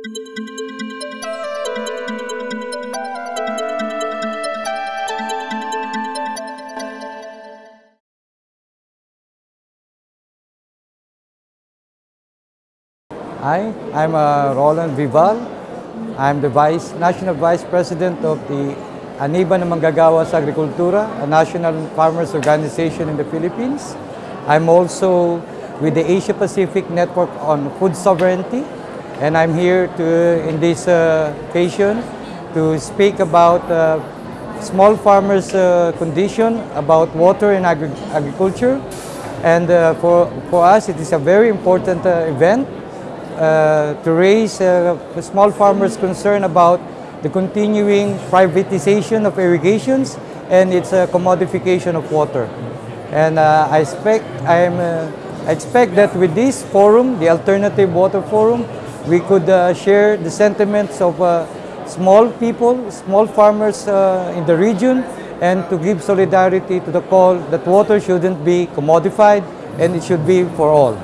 Hi, I'm uh, Roland Vival. I'm the Vice National Vice President of the Aniban ng Manggagawa sa Agrikultura, a national farmers organization in the Philippines. I'm also with the Asia Pacific Network on Food Sovereignty, and I'm here to, in this uh, occasion to speak about uh, small farmers' uh, condition, about water and agri agriculture. And for, for us, it is a very important event to raise small farmers' concern about the continuing privatization of irrigations and its uh, commodification of water. And uh, I expect I'm, uh, I expect that with this forum, the Alternative Water Forum, we could uh, share the sentiments of uh, small people, small farmers uh, in the region, and to give solidarity to the call that water shouldn't be commodified and it should be for all.